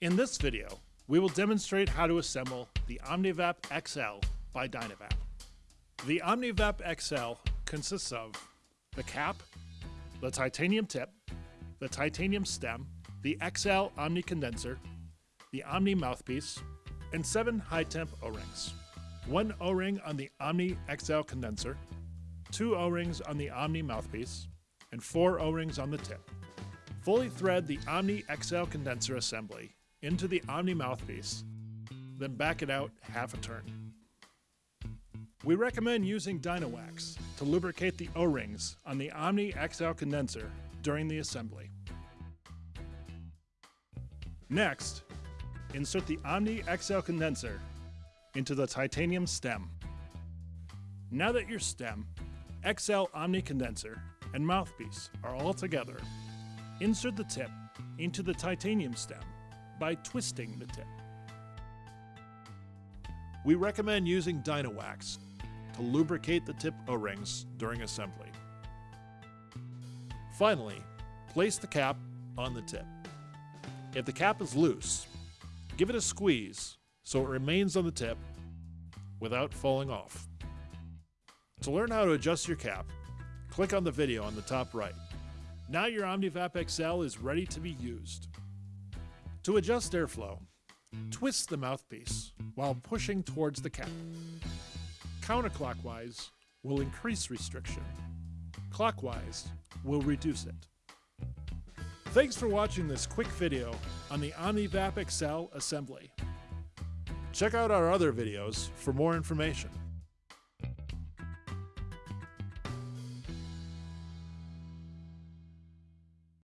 In this video, we will demonstrate how to assemble the OmniVap XL by Dynavap. The OmniVap XL consists of the cap, the titanium tip, the titanium stem, the XL Omni condenser, the Omni mouthpiece, and seven high temp O-rings. One O-ring on the Omni XL condenser, two O-rings on the Omni mouthpiece, and four O-rings on the tip. Fully thread the Omni XL condenser assembly into the Omni mouthpiece, then back it out half a turn. We recommend using Dynawax to lubricate the O-rings on the Omni XL condenser during the assembly. Next, insert the Omni XL condenser into the titanium stem. Now that your stem, XL Omni condenser, and mouthpiece are all together, insert the tip into the titanium stem by twisting the tip. We recommend using Dynawax to lubricate the tip O-rings during assembly. Finally, place the cap on the tip. If the cap is loose, give it a squeeze so it remains on the tip without falling off. To learn how to adjust your cap, click on the video on the top right. Now your OmniVap XL is ready to be used. To adjust airflow, twist the mouthpiece while pushing towards the cap. Counterclockwise will increase restriction. Clockwise will reduce it. Thanks for watching this quick video on the OmniVap XL assembly. Check out our other videos for more information.